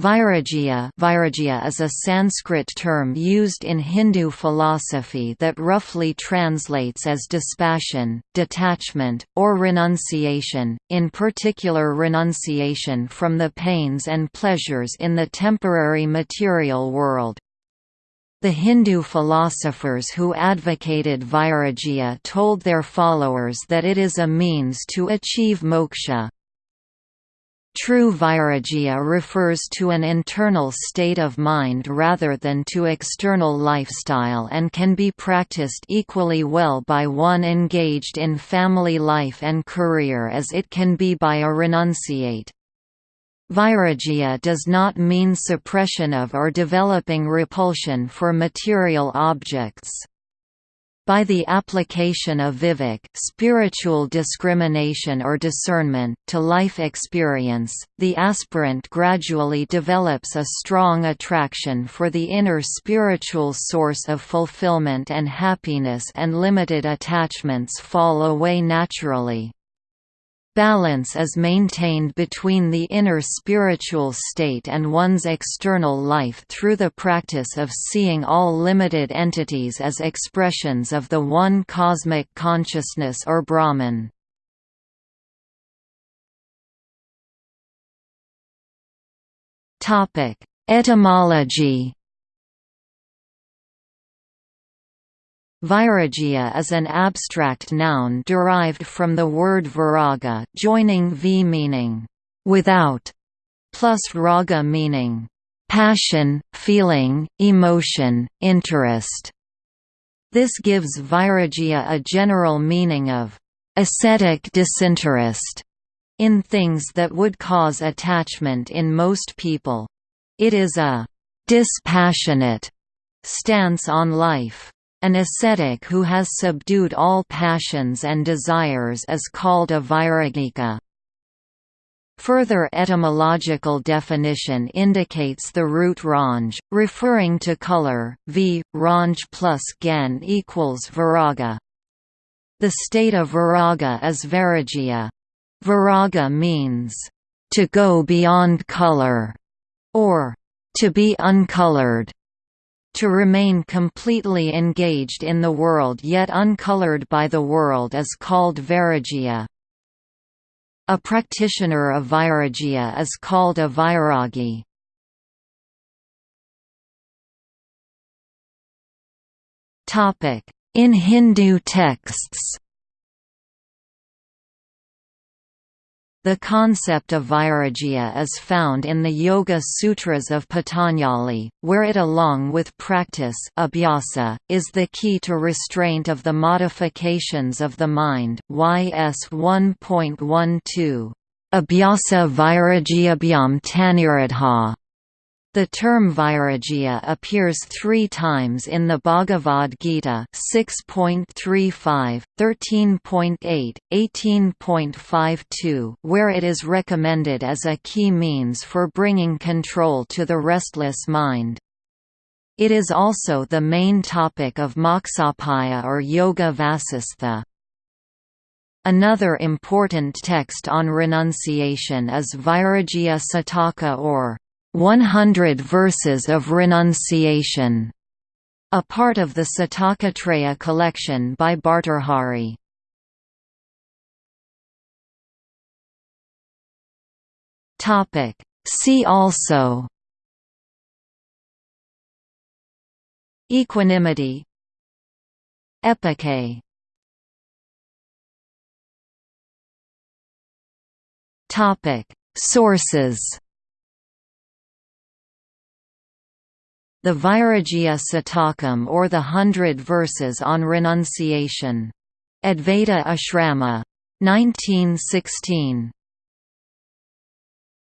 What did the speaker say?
Vairagya Vairagya is a Sanskrit term used in Hindu philosophy that roughly translates as dispassion, detachment, or renunciation, in particular renunciation from the pains and pleasures in the temporary material world. The Hindu philosophers who advocated Vairagya told their followers that it is a means to achieve moksha. True vairagya refers to an internal state of mind rather than to external lifestyle and can be practiced equally well by one engaged in family life and career as it can be by a renunciate. Vairagya does not mean suppression of or developing repulsion for material objects. By the application of vivek spiritual discrimination or discernment to life experience, the aspirant gradually develops a strong attraction for the inner spiritual source of fulfillment and happiness and limited attachments fall away naturally. Balance is maintained between the inner spiritual state and one's external life through the practice of seeing all limited entities as expressions of the one cosmic consciousness or Brahman. Etymology Vairagya is an abstract noun derived from the word viraga joining v meaning without plus raga meaning passion, feeling, emotion, interest. This gives vairagya a general meaning of ascetic disinterest in things that would cause attachment in most people. It is a dispassionate stance on life. An ascetic who has subdued all passions and desires is called a vairagika. Further etymological definition indicates the root ranj, referring to color, v, ranj plus gan equals viraga. The state of viraga is vairagya. Viraga means, to go beyond color, or to be uncolored. To remain completely engaged in the world yet uncolored by the world is called vairagya. A practitioner of vairagya is called a vairagi. In Hindu texts The concept of vairagya is found in the Yoga Sutras of Patanjali, where it along with practice abhyasa, is the key to restraint of the modifications of the mind YS 1.12. Abhyasa vairagyabhyam tannirodha the term vairagya appears three times in the Bhagavad Gita 6.35, 13.8, 18.52 where it is recommended as a key means for bringing control to the restless mind. It is also the main topic of Moksapaya or Yoga Vasistha. Another important text on renunciation is Vairagya Sataka or 100 Verses of Renunciation, a part of the Satakatraya collection by Bhartrhari. See also. Equanimity. Epique Sources The Vairagya Satakam or the Hundred Verses on Renunciation. Advaita Ashrama. 1916.